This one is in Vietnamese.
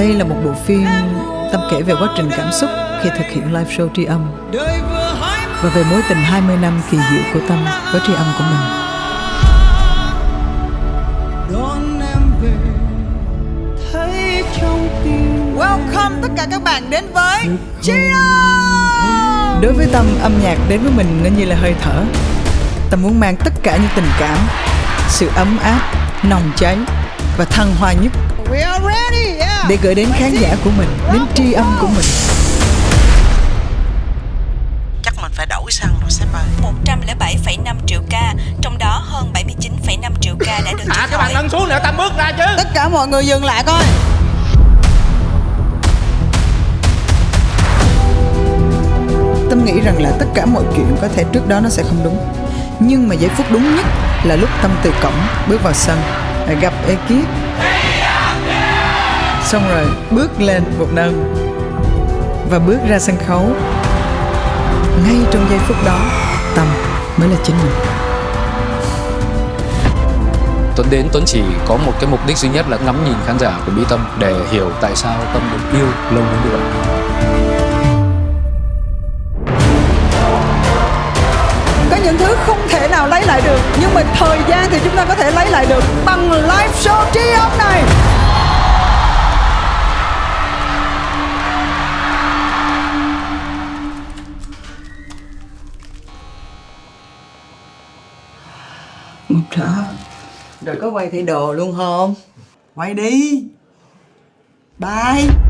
Đây là một bộ phim Tâm kể về quá trình cảm xúc khi thực hiện live show tri âm và về mối tình 20 năm kỳ diệu của Tâm với tri âm của mình. đón em về thấy trong tim Welcome tất cả các bạn đến với Tri âm! Đối với Tâm, âm nhạc đến với mình nó như là hơi thở. Tâm muốn mang tất cả những tình cảm, sự ấm áp, nồng cháy và thăng hoa nhất ready, yeah. để gửi đến khán giả của mình, đến tri âm của mình. chắc mình phải đổi xăng rồi sếp ơi 107,5 triệu ca, trong đó hơn 79,5 triệu ca đã được cái bàn khỏi. nâng xuống để ta bước ra chứ Tất cả mọi người dừng lại coi. Tâm nghĩ rằng là tất cả mọi chuyện có thể trước đó nó sẽ không đúng Nhưng mà giây phút đúng nhất là lúc Tâm từ cổng bước vào sân Gặp ekip Xong rồi bước lên một nâng Và bước ra sân khấu. Ngay trong giây phút đó Tâm mới là chính mình. Tuấn đến Tuấn chỉ có một cái mục đích duy nhất là ngắm nhìn khán giả của Mỹ Tâm để hiểu tại sao Tâm được yêu lâu đến như vậy. Có những thứ không thể nào lấy lại được Nhưng mà thời gian thì chúng ta có thể lấy lại được Bằng live show tri Một thở. Rồi có quay thử đồ luôn không? Quay đi. Bye.